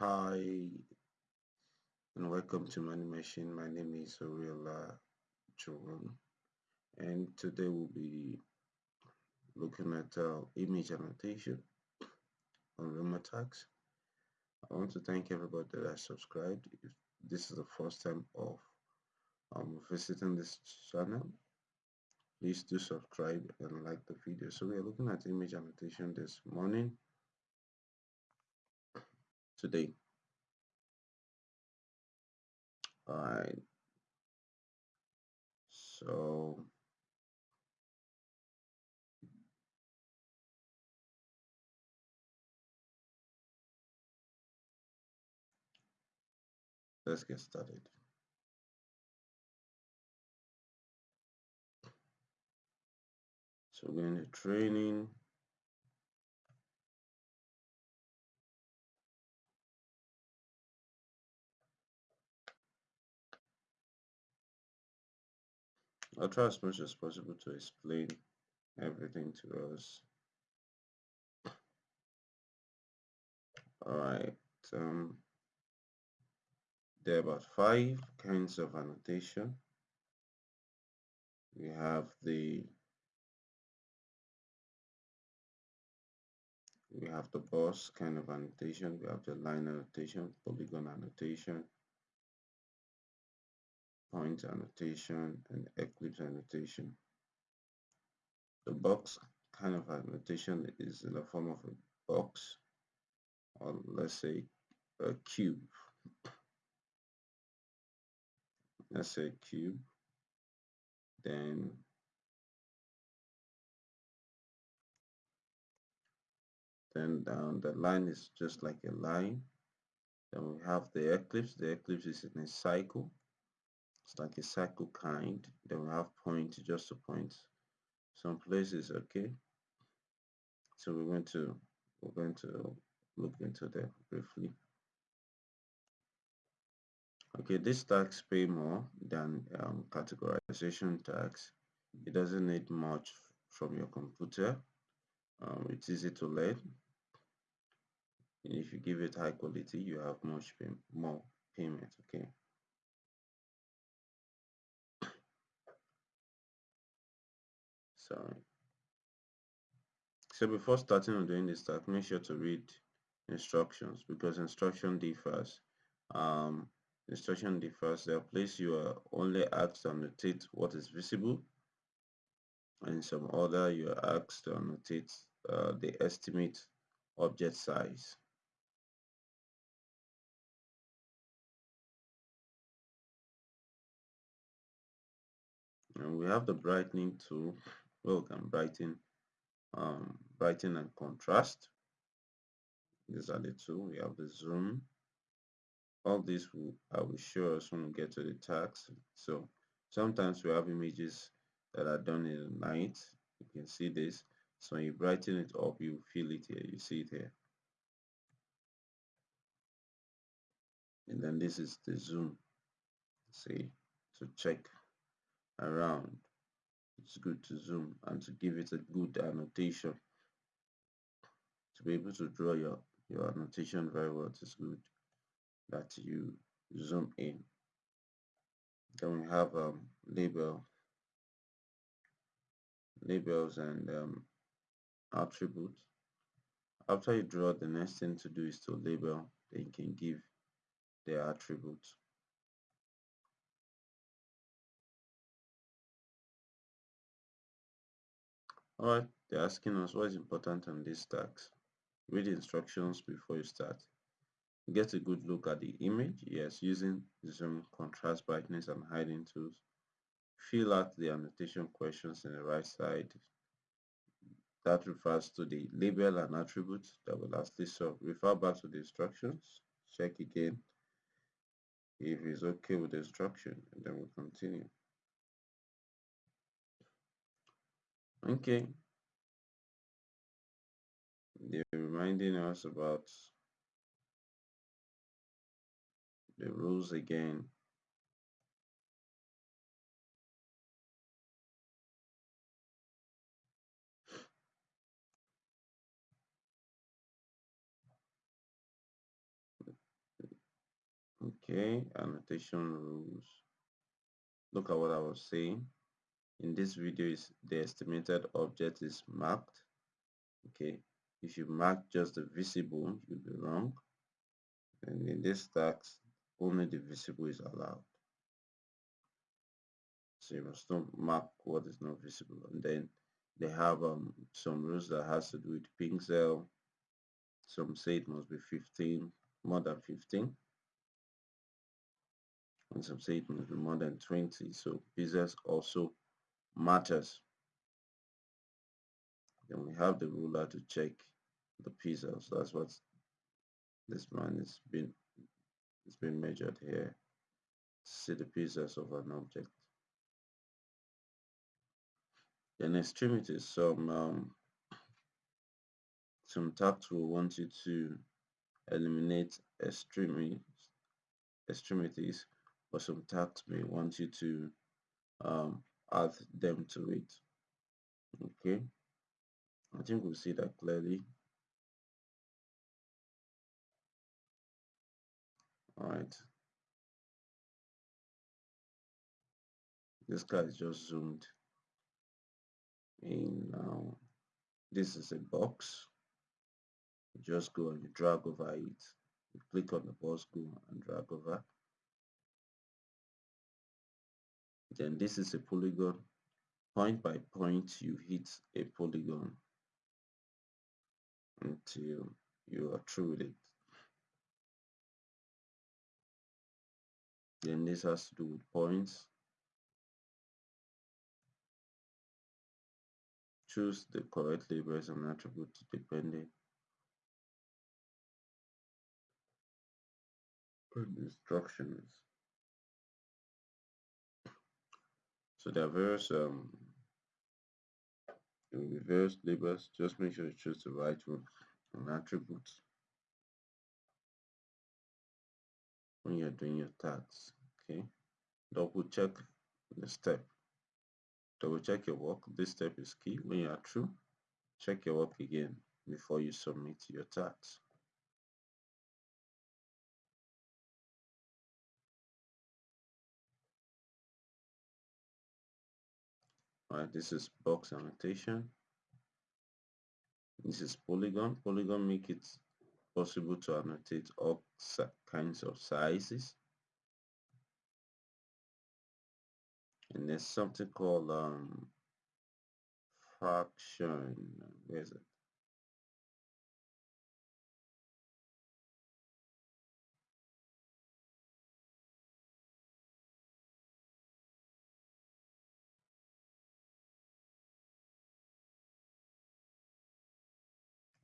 Hi and welcome to Money Machine. My name is Oriola Jerome and today we'll be looking at uh, image annotation on Remotasks. I want to thank everybody that has subscribed. If this is the first time of um, visiting this channel, please do subscribe and like the video. So we are looking at image annotation this morning today. Alright, so let's get started. So we're going to training. I'll try as much as possible to explain everything to us. Alright, um, there are about five kinds of annotation. We have the we have the boss kind of annotation, we have the line annotation, polygon annotation, point annotation, and eclipse annotation. The box kind of annotation is in the form of a box, or let's say a cube. Let's say cube, then then down the line is just like a line then we have the eclipse. the eclipse is in a cycle it's like a cycle kind. Then we have point just a point some places okay. So we're going to we're going to look into that briefly. Okay this tax pay more than um, categorization tax. It doesn't need much from your computer. Um, it's easy to learn. If you give it high quality you have much pay more payment okay so before starting on doing this task make sure to read instructions because instruction differs. Um instruction differs. There are places you are only asked to annotate what is visible and some other you are asked to annotate uh, the estimate object size. And we have the brightening tool where we can brighten um, brighten and contrast. These are the two. We have the zoom. All this will I will show us when we get to the tags so sometimes we have images that are done in the night. You can see this. So when you brighten it up you feel it here. You see it here. And then this is the zoom. See? To check around it's good to zoom and to give it a good annotation. To be able to draw your your annotation very well it's good that you zoom in. Then we have um, label labels and um, attributes. After you draw the next thing to do is to label then you can give the attributes Alright, they're asking us what is important on this task. Read the instructions before you start. Get a good look at the image. Yes, using zoom, contrast, brightness, and hiding tools. Fill out the annotation questions in the right side. That refers to the label and attributes that will lastly solve. Refer back to the instructions. Check again if it's okay with the instruction, and then we'll continue. Okay. They're reminding us about the rules again. Okay, annotation rules. Look at what I was saying. In this video, is the estimated object is marked. Okay, if you mark just the visible, you'll be wrong. And in this tax, only the visible is allowed. So you must not mark what is not visible. And then they have um, some rules that has to do with pixel. Some say it must be 15, more than 15 and some say it must be more than 20 so pixels also matters. Then we have the ruler to check the pixels that's what this man is been it's been measured here. See the pixels of an object. Then extremities some um, some tax will want you to eliminate extremities extremities but some tax may want you to um, add them to it. Okay. I think we'll see that clearly. All right this guy is just zoomed in now. This is a box. You just go and you drag over it. You click on the box go and drag over then this is a polygon. Point by point you hit a polygon until you are through with it. Then this has to do with points. Choose the correct labels and attributes depending on instructions So there are various um various labels. Just make sure you choose the right one and attributes when you're doing your tags. Okay. Double check the step. Double check your work. This step is key. When you are through, check your work again before you submit your tags. Alright, this is box annotation. This is polygon. Polygon make it possible to annotate all kinds of sizes. And there's something called um, fraction. Where is it?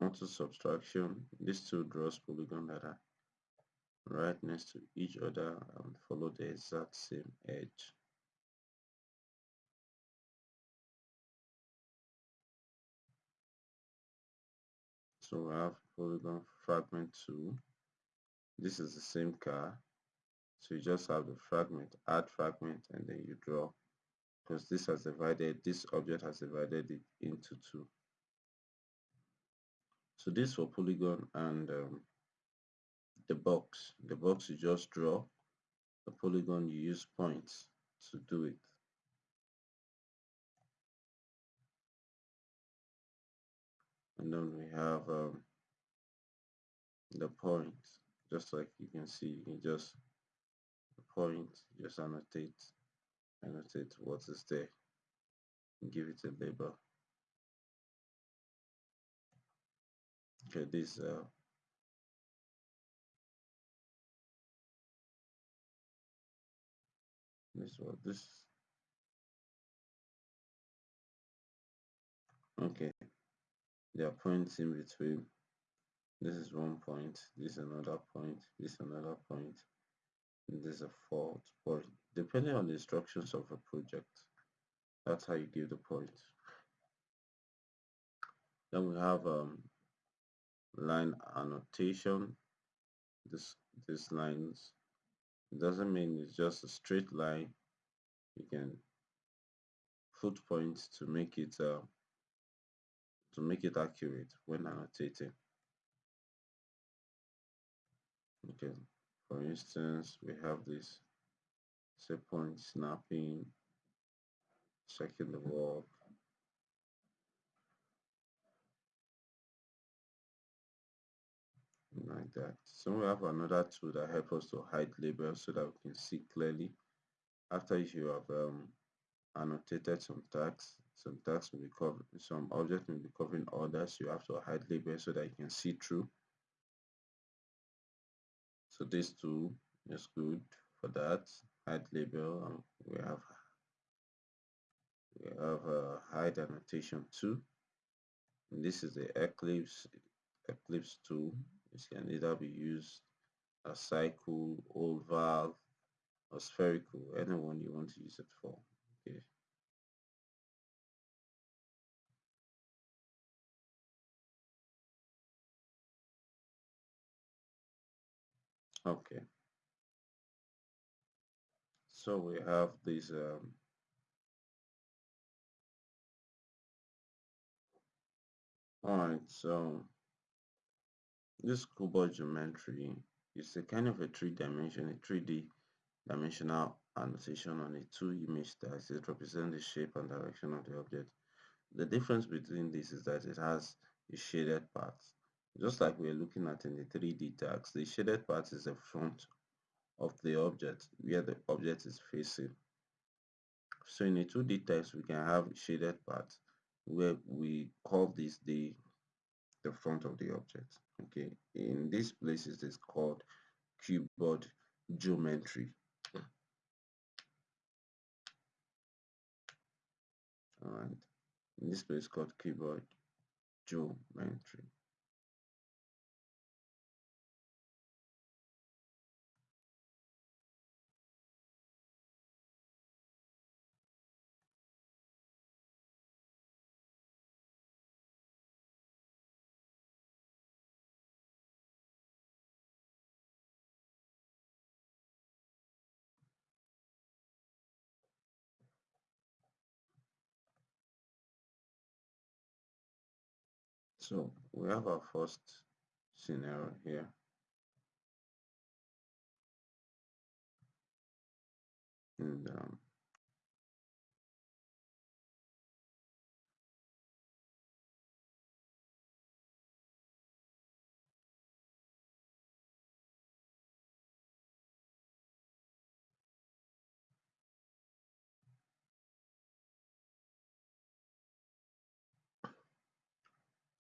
Auto subtraction these two draws polygon that are right next to each other and follow the exact same edge. So we have polygon fragment 2 this is the same car. So you just have the fragment add fragment and then you draw. Because this has divided this object has divided it into two so this for polygon and um, the box. The box you just draw. The polygon you use points to do it. And then we have um, the point. Just like you can see, you can just point, just annotate, annotate what is there, give it a label. Okay this uh, this what this. Okay. There are points in between. This is one point this is another point this is another point this is a fourth point. Depending on the instructions of a project that's how you give the points then we have um, line annotation this this lines it doesn't mean it's just a straight line. You can put points to make it uh, to make it accurate when annotating. Okay for instance we have this set point snapping checking the work like that. So we have another tool that helps us to hide labels so that we can see clearly after you have um, annotated some tags some tags will be covering some objects will be covering others. You have to hide labels so that you can see through. So this tool is good for that. Hide label and we have we have a hide annotation too and this is the eclipse eclipse tool it can either be used as cycle valve, or spherical anyone you want to use it for okay? Okay. So we have this um, all right so this cuboid geometry is a kind of a three-dimensional a 3d dimensional annotation on a two image that it represents the shape and direction of the object. The difference between this is that it has a shaded part. Just like we're looking at in the 3d tags the shaded part is the front of the object where the object is facing. So in a 2D text, we can have shaded part where we call this the the front of the object. Okay, in this place it is called cuboid geometry. Alright, in this place called cuboid geometry. So we have our first scenario here. And um,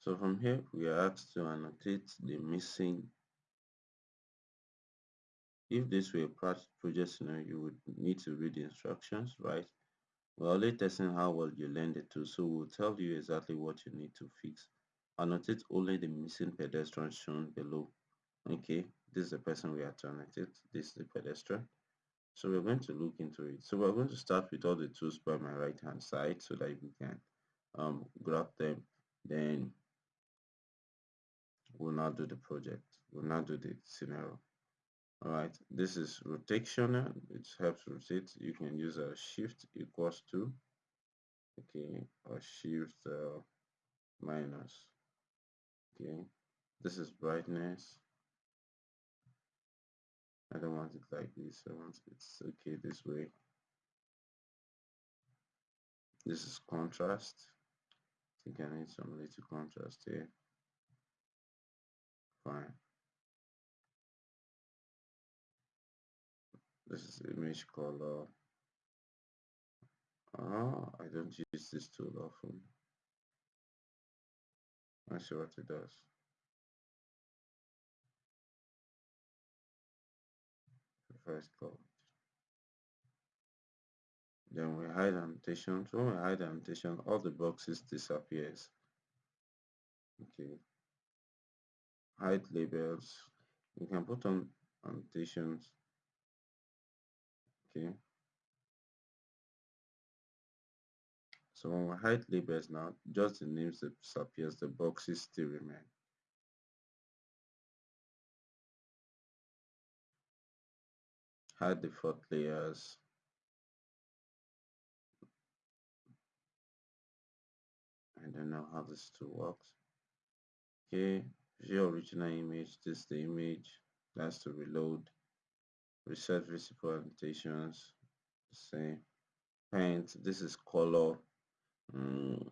So from here, we are asked to annotate the missing. If this were a project scenario, you would need to read the instructions, right? We're only testing how well you learned the tool, so we'll tell you exactly what you need to fix. Annotate only the missing pedestrian shown below. Okay, this is the person we have to annotate. This is the pedestrian. So we're going to look into it. So we're going to start with all the tools by my right hand side so that we can um, grab them. Then we'll now do the project. We'll now do the scenario. All right, this is rotation. It helps rotate. You can use a shift equals to, okay, or shift uh, minus. Okay, this is brightness. I don't want it like this. I want it's okay this way. This is contrast. I think I need some little contrast here. Fine. This is image color. Ah, I don't use this tool often. I see what it does. First code. Then we hide annotations. When we hide annotation, all the boxes disappears. Okay. Hide labels. you can put on annotations okay. So when we hide labels now just the names that disappears the boxes still remain. Hide default layers. I don't know how this tool works. Okay view original image this is the image that's to reload reset visible annotations same? Paint this is color. Mm,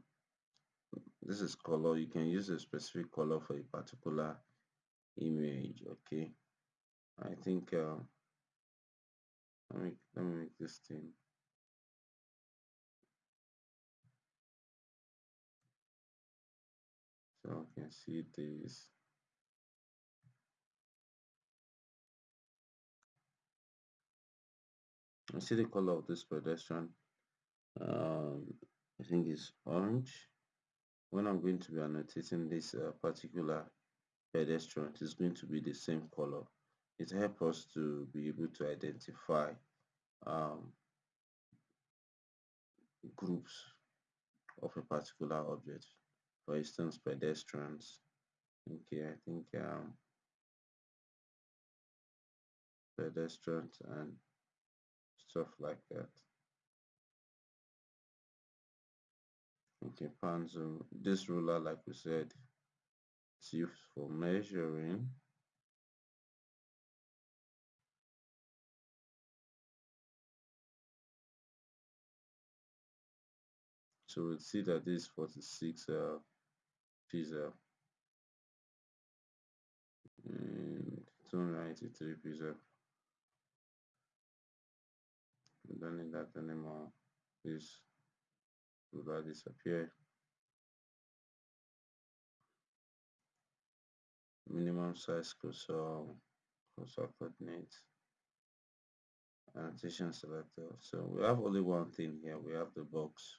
this is color. You can use a specific color for a particular image okay? I think um, let me let me make this thing. So I can see this I see the color of this pedestrian um, I think it's orange. When I'm going to be annotating this uh, particular pedestrian it's going to be the same color. It helps us to be able to identify um, groups of a particular object. For instance pedestrians. Okay I think um, pedestrians and stuff like that. Okay pan zoom this ruler like we said it's used for measuring. So we'll see that this 46 uh, pizza and uh, mm, 293 pizza we don't need that anymore this will disappear. Minimum size cursor cursor coordinates annotation selector. So we have only one thing here. We have the box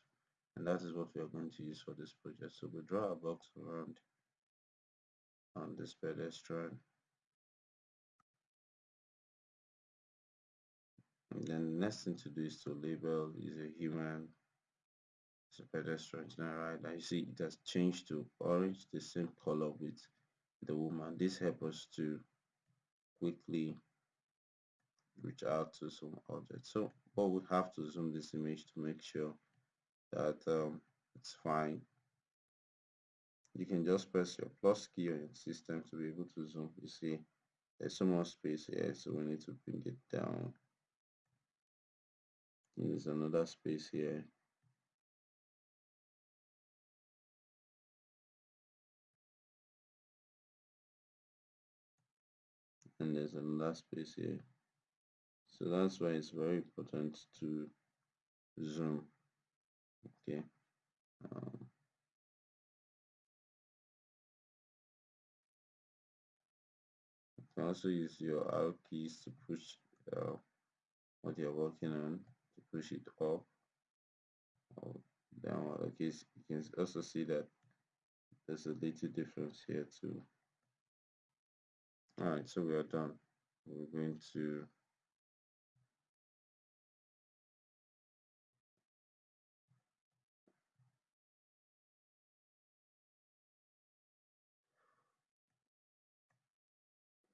and that is what we are going to use for this project. So we draw a box around on this pedestrian and then the next thing to do is to label is a human it's a pedestrian right now you see it has changed to orange the same color with the woman. This helps us to quickly reach out to some objects. So but we have to zoom this image to make sure that um, it's fine. You can just press your plus key on your system to be able to zoom. You see there's some more space here so we need to bring it down there's another space here. And there's another space here. So that's why it's very important to zoom. Okay. Um, you can also use your arrow keys to push uh, what you're working on push it up or down okay you can also see that there's a little difference here too. All right so we are done. We're going to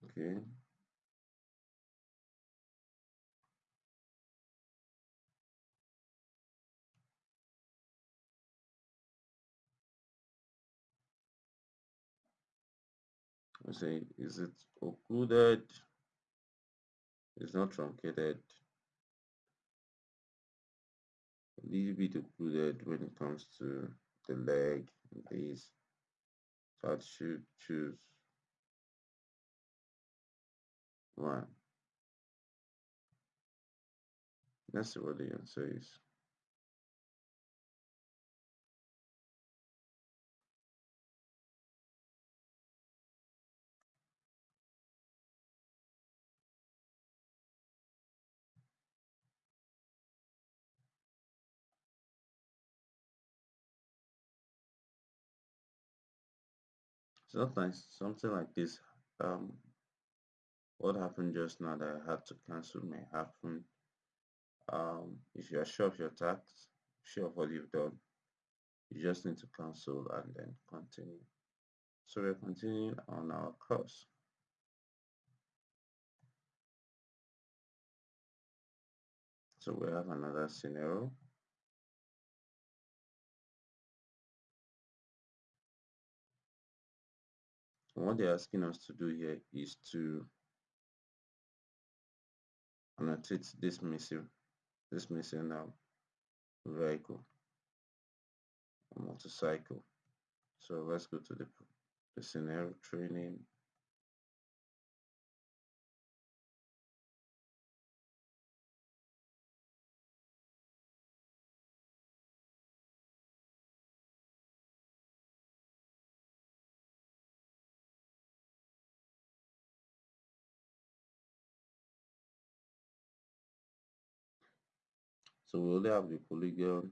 okay I say is it occluded? It's not truncated? A little bit occluded when it comes to the leg so I should choose one. That's what the answer is sometimes something like this um what happened just now that I had to cancel may happen. Um if you are sure of your tasks sure of what you've done you just need to cancel and then continue. So we're continuing on our course. So we have another scenario what they're asking us to do here is to annotate this missing this missing now, vehicle motorcycle. So let's go to the, the scenario training So we only have the polygon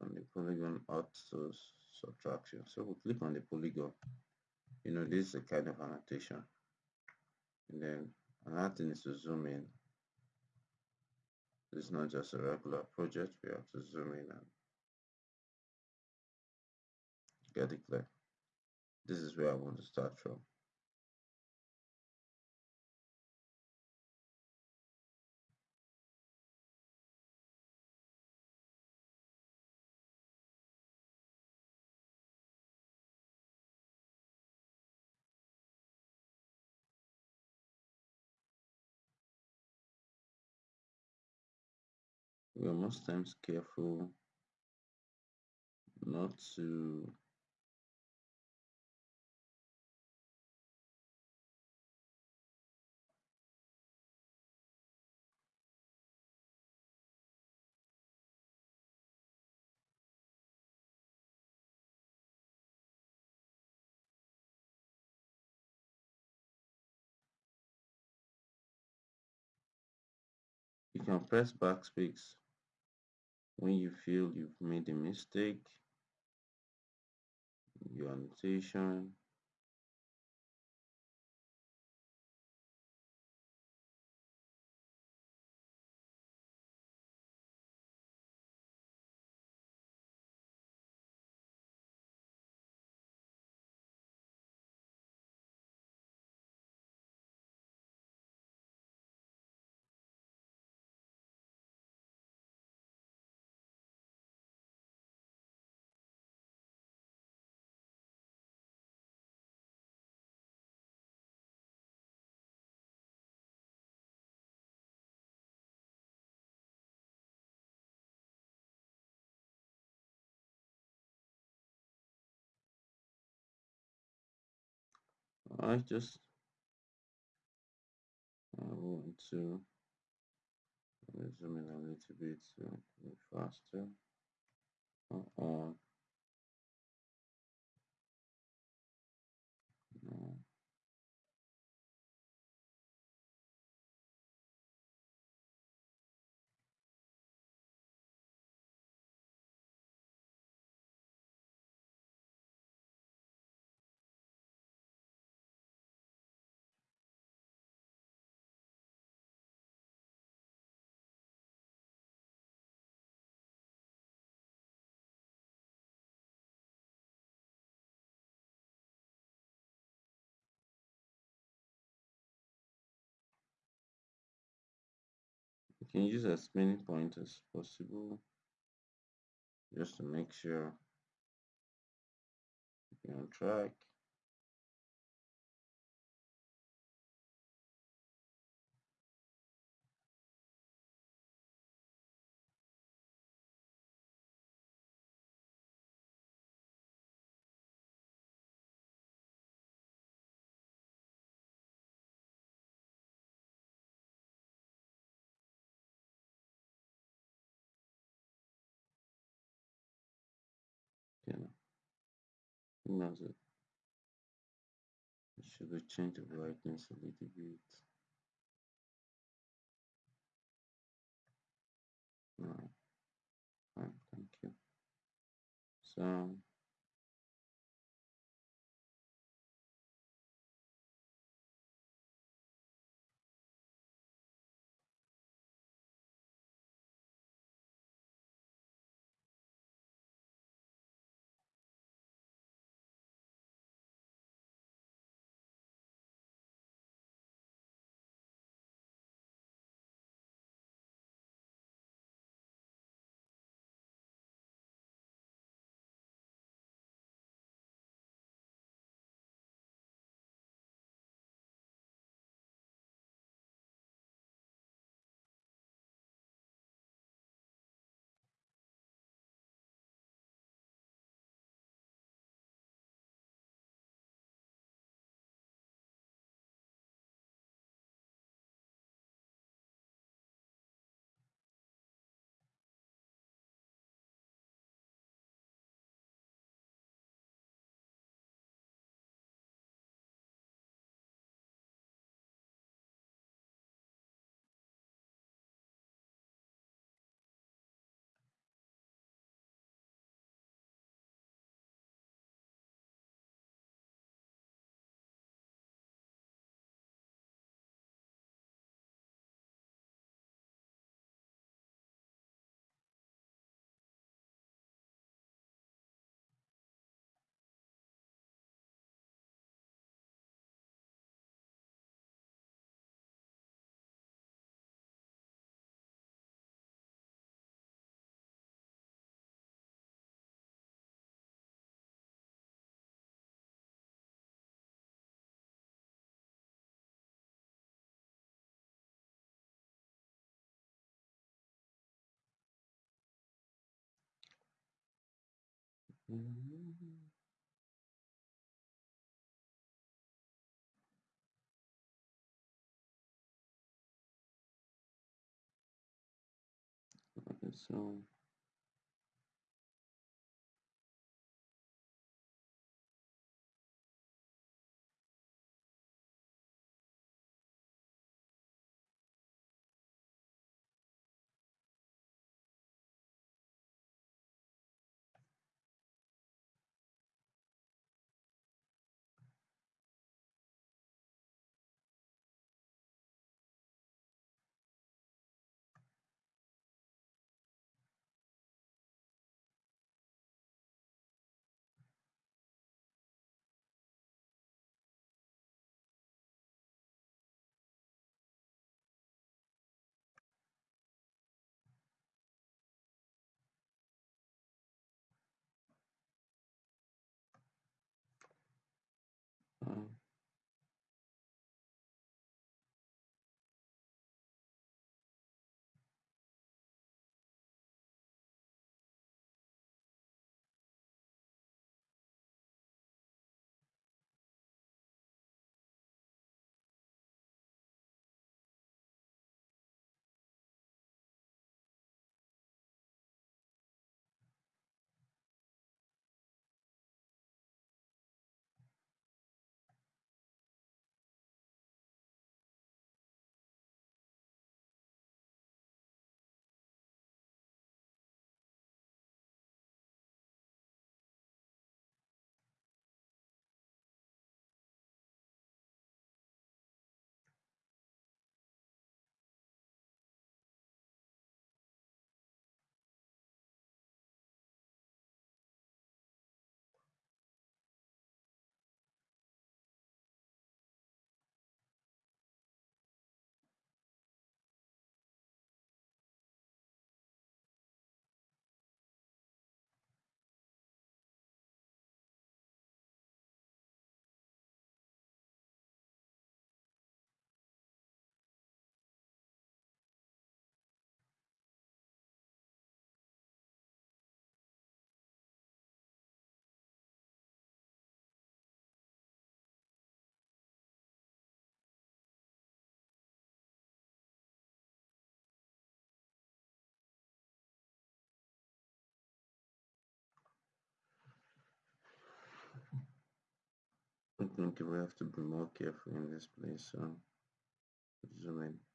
and the polygon auto subtraction. So we click on the polygon. You know, this is a kind of annotation. And then another thing is to zoom in. This is not just a regular project, we have to zoom in and get it clear. This is where I want to start from. We are most times careful not to you can press backspace when you feel you've made a mistake your annotation I just I want to zoom in a little bit so faster. Uh -oh. no. You can use as many points as possible just to make sure you're on track. Knows it? Should we change the brightness a little bit? Fine, thank you. So So um, think we have to be more careful in this place. So zoom in.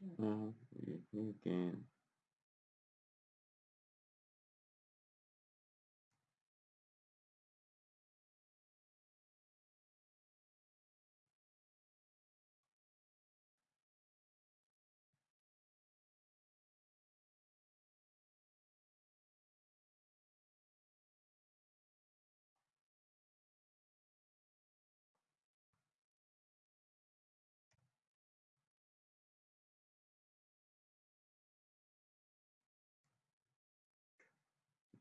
So you, you can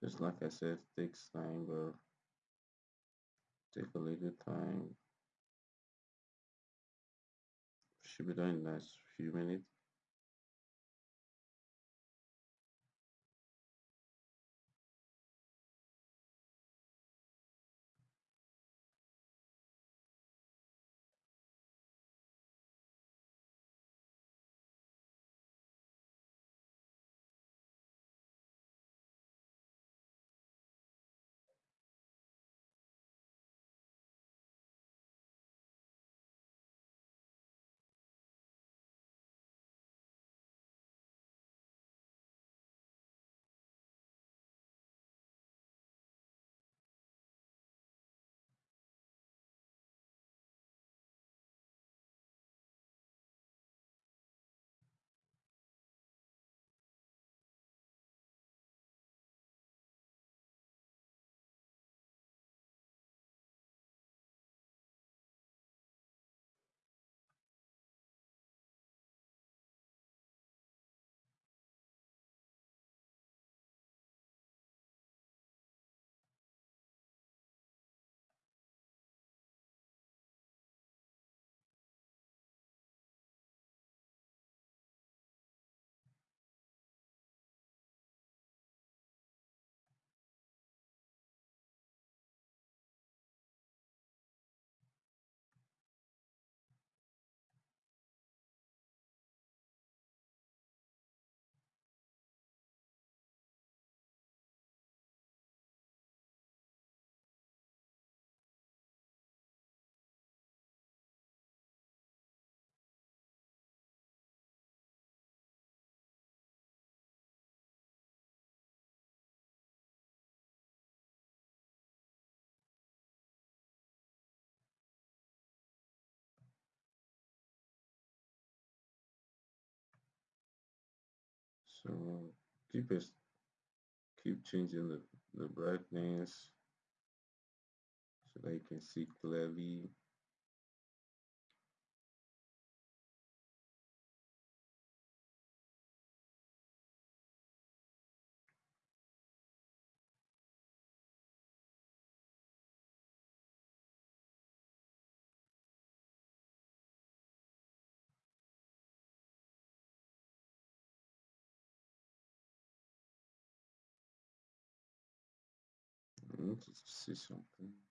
just like I said takes time but take a little time. Should be done in the next few minutes so um, keep it keep changing the, the brightness so you can see clearly I need to see something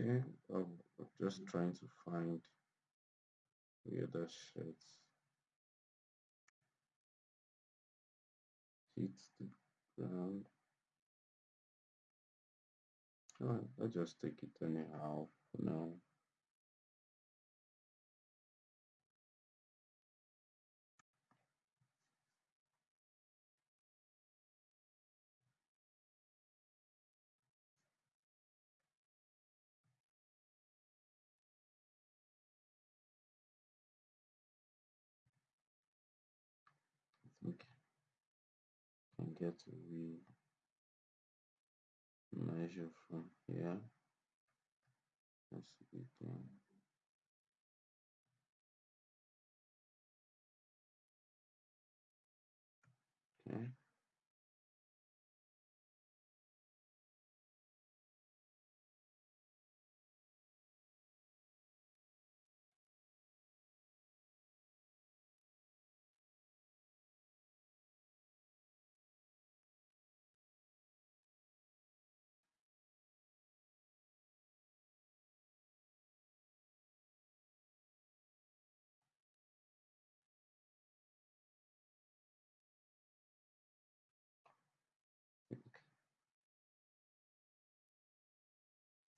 okay um, I'm just trying to find the other shirts hit the ground Alright, I'll just take it anyhow for now. Get we measure from here let's begin okay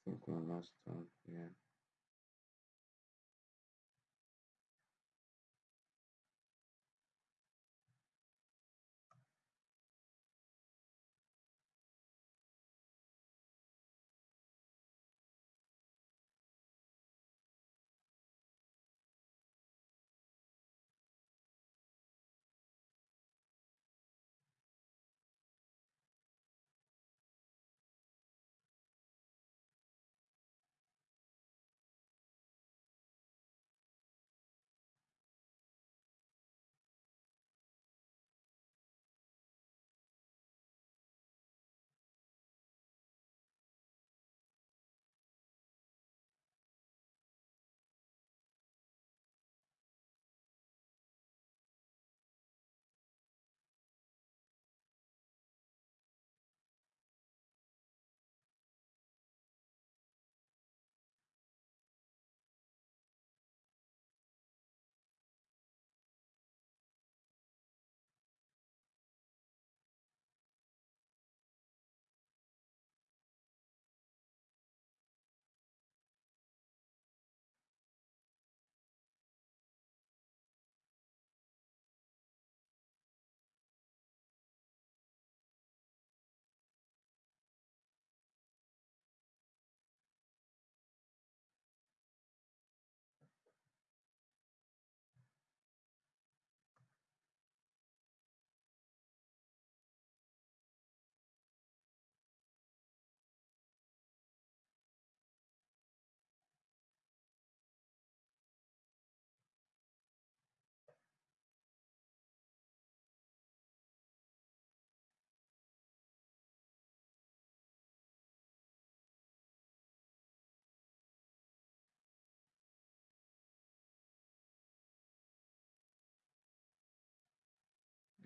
think we're almost done here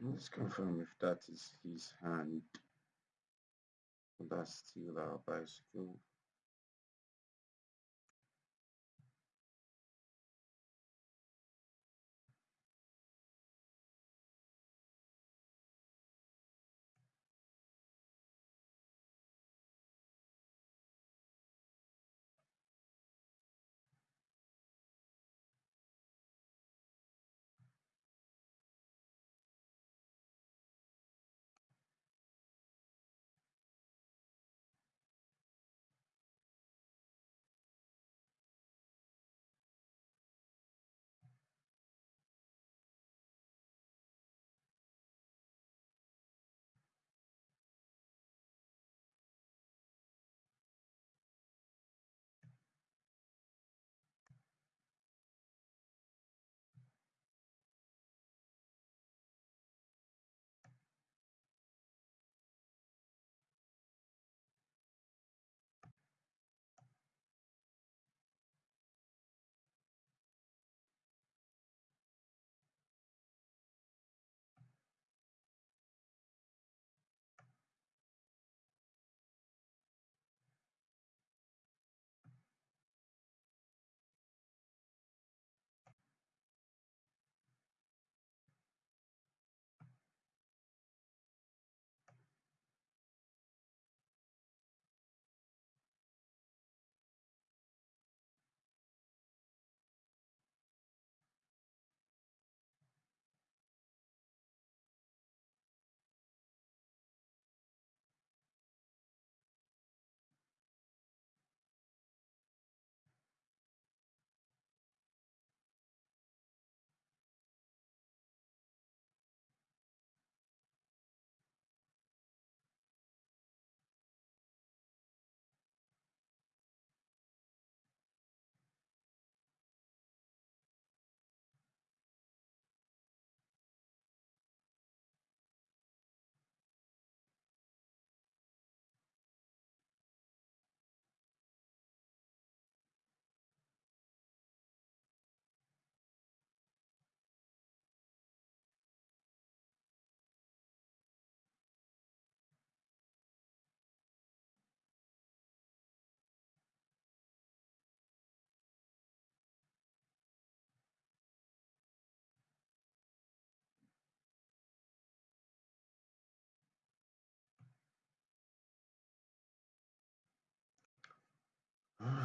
let's confirm if that is his hand. That's still our bicycle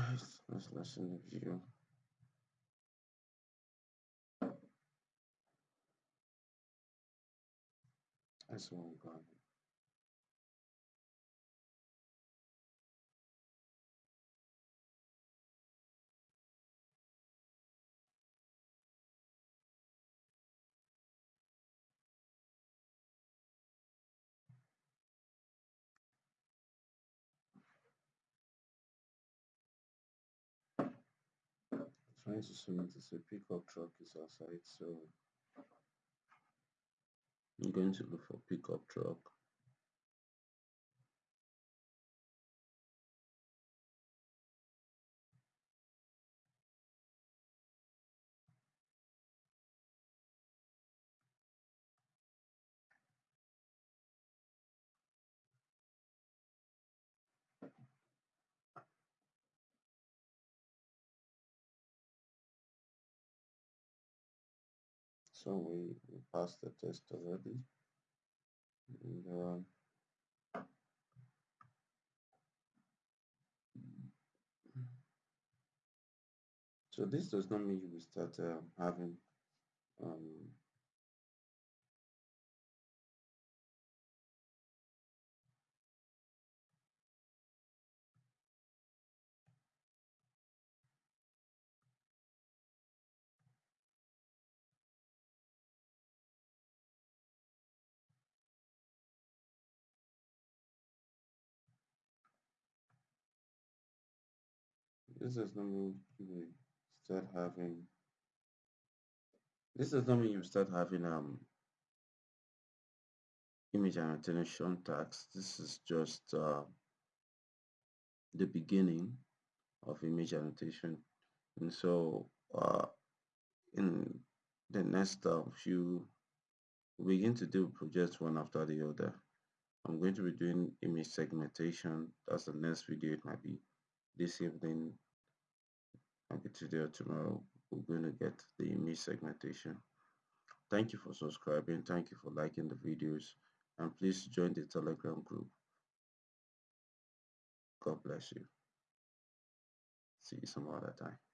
Alright, let's listen the view. That's one gone. trying to swim into a pickup truck is outside so I'm going to look for pickup truck so we, we passed the test already. And um, so this does not mean you will start um, having um, this does not mean you start having this does not mean you start having um image annotation tags this is just uh, the beginning of image annotation and so uh, in the next uh, few begin to do projects one after the other. I'm going to be doing image segmentation. That's the next video it might be this evening maybe today or tomorrow. We're going to get the image segmentation. Thank you for subscribing. Thank you for liking the videos. And please join the telegram group. God bless you. See you some other time